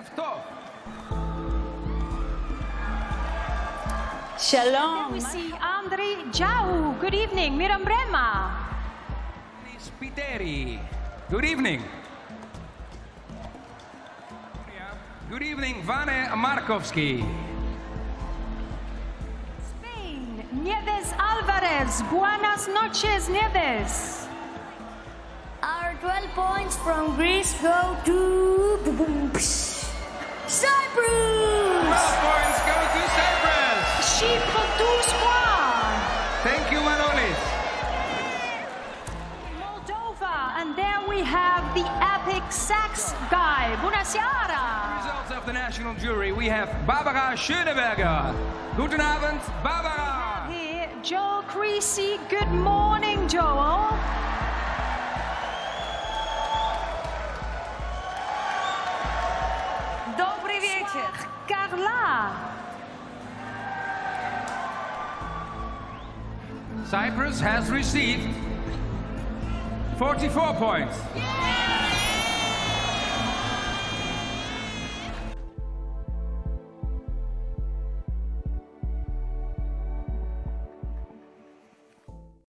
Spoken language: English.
ערב טוב. Shalom. We see Andri Jau. Good evening. Miram Brema. Spiteri. Good evening. Good evening, Vane Markovski. Spain. Nieves Alvarez. Buenas noches, Nieves. Our 12 points from Greece go to Cyprus. 12 points go to Cyprus. Chypre 12 points. Thank you, Manolis. Moldova. And there we have the epic sax guy. Bună seara. Results of the national jury. We have Barbara Schöneberger. Guten Abend, Barbara. Here, Joel Creasey. Good morning, Joel. 40, Carla. Cyprus has received 44 points.